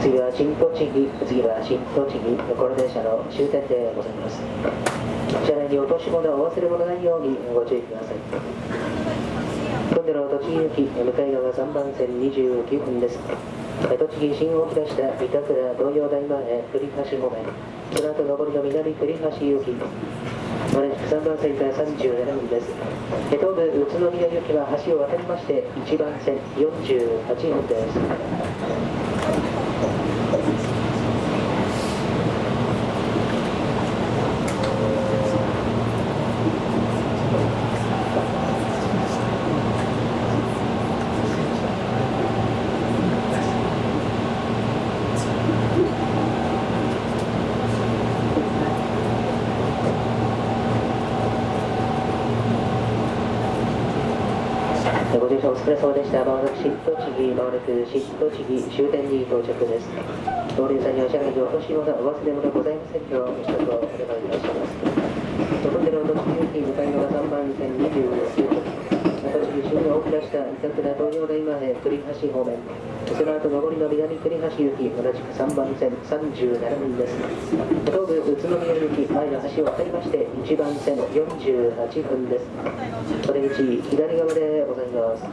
次は新栃木次は新栃木この電車の終点でございます。車内に落とし物お忘れ物ないようにご注意ください。今度の栃木行き向かい側3番線29分です。栃木新大木出した三田倉東洋大前栗橋方面その後上りの南栗橋行き。同じく3番線から37分です。東武宇都宮行きは橋を渡りまして1番線48分です。ご乗車お疲れ様でした。まもなく新栃木、まもなく新栃木終点に到着です。同僚さんには車内でお越し物、お忘れ物ございませんよう、ご支度をお願いいたします。ところでの栃木行き向かい側3番線29分。栃木倉東洋大前栗橋方面その後上りの南栗橋行き同じく3番線37です。東武宇都宮行き前の橋を渡りまして1番線48分です。口左側でございます。